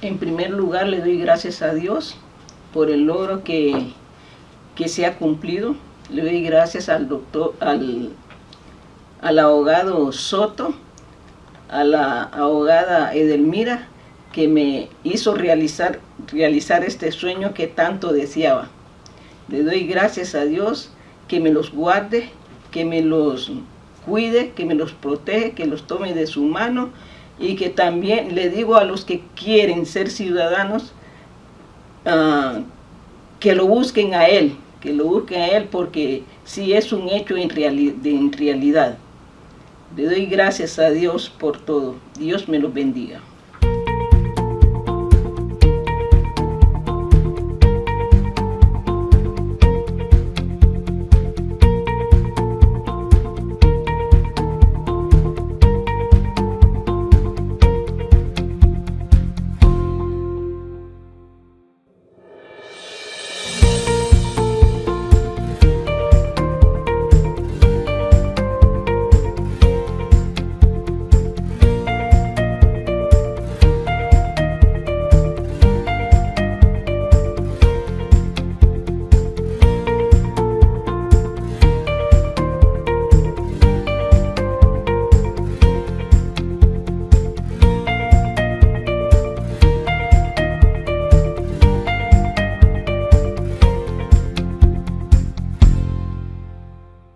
En primer lugar, le doy gracias a Dios por el logro que, que se ha cumplido. Le doy gracias al doctor, al, al abogado Soto, a la abogada Edelmira, que me hizo realizar, realizar este sueño que tanto deseaba. Le doy gracias a Dios que me los guarde, que me los cuide, que me los protege, que los tome de su mano y que también le digo a los que quieren ser ciudadanos uh, que lo busquen a Él, que lo busquen a Él porque sí es un hecho en, reali en realidad. Le doy gracias a Dios por todo. Dios me los bendiga.